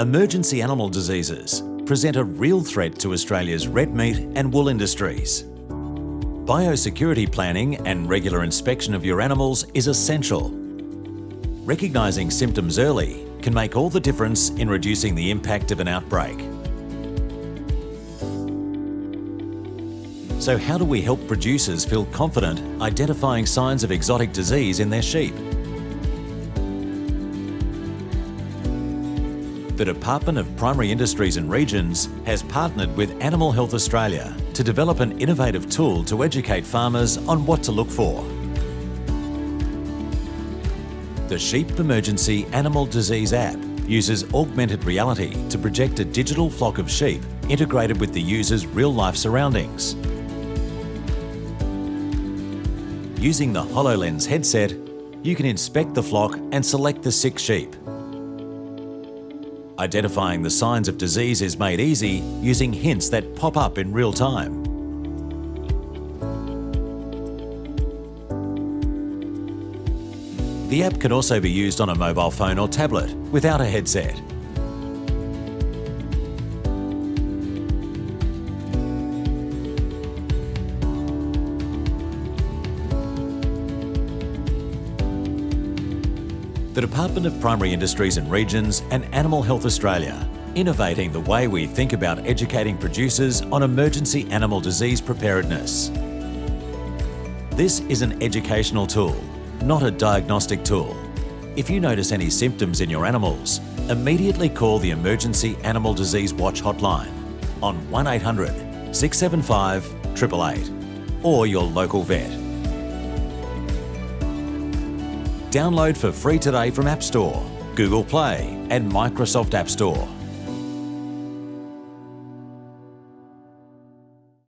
emergency animal diseases present a real threat to Australia's red meat and wool industries. Biosecurity planning and regular inspection of your animals is essential. Recognising symptoms early can make all the difference in reducing the impact of an outbreak. So how do we help producers feel confident identifying signs of exotic disease in their sheep? The Department of Primary Industries and Regions has partnered with Animal Health Australia to develop an innovative tool to educate farmers on what to look for. The Sheep Emergency Animal Disease app uses augmented reality to project a digital flock of sheep integrated with the user's real-life surroundings. Using the HoloLens headset, you can inspect the flock and select the sick sheep. Identifying the signs of disease is made easy using hints that pop up in real time. The app can also be used on a mobile phone or tablet without a headset. The Department of Primary Industries and Regions and Animal Health Australia, innovating the way we think about educating producers on emergency animal disease preparedness. This is an educational tool, not a diagnostic tool. If you notice any symptoms in your animals, immediately call the Emergency Animal Disease Watch hotline on 1800 675 888 or your local vet. Download for free today from App Store, Google Play and Microsoft App Store.